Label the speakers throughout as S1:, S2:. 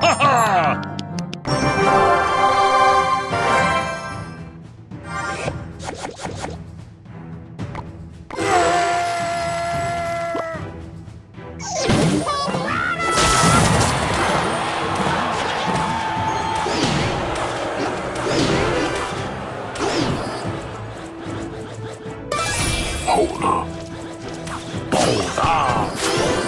S1: Ha ha!
S2: 好了，爆
S3: 炸！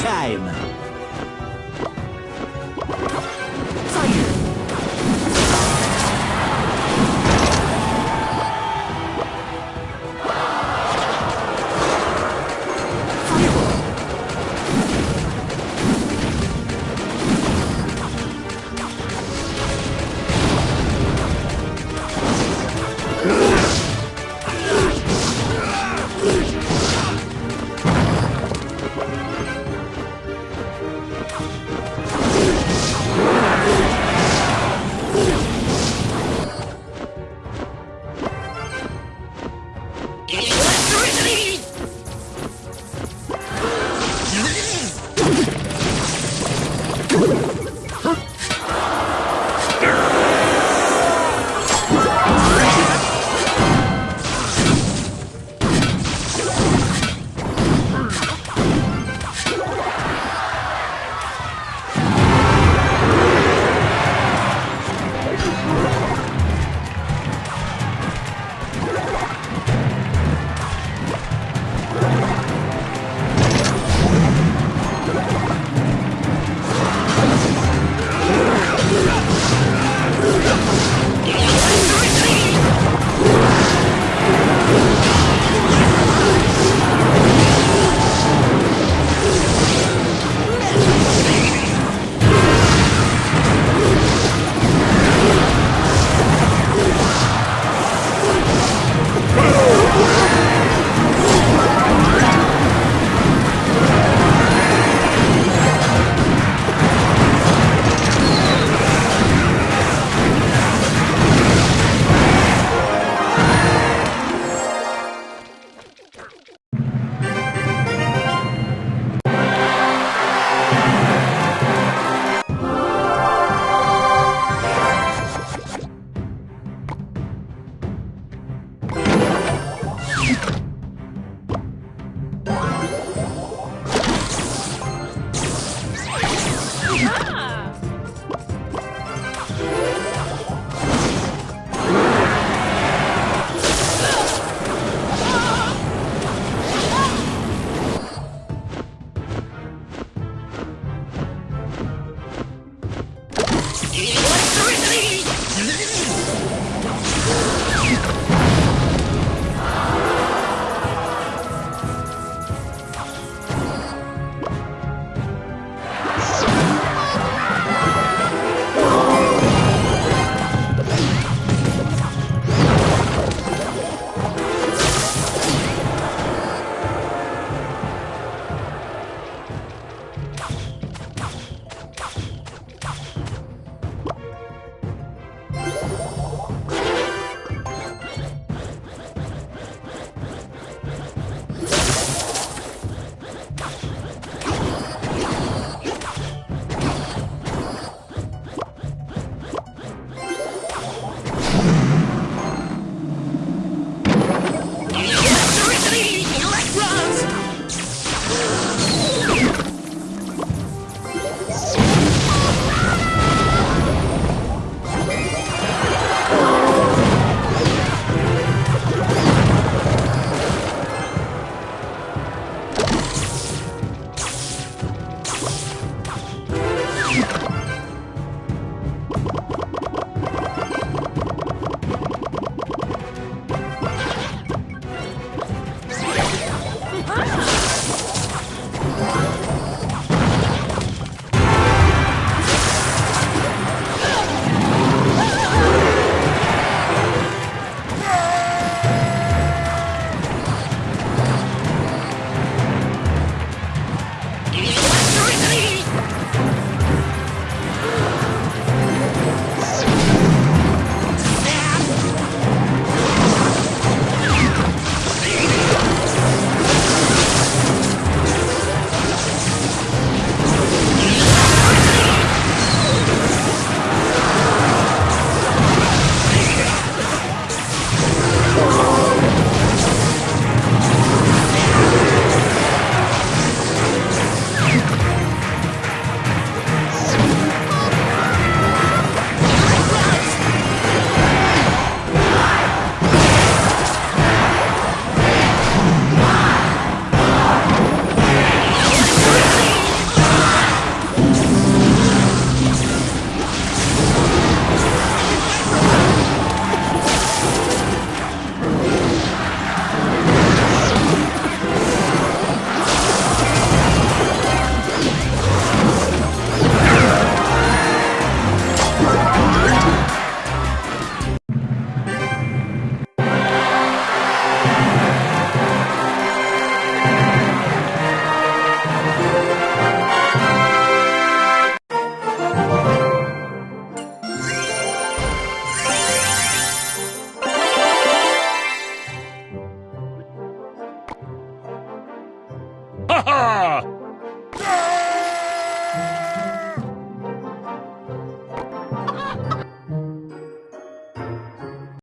S4: time.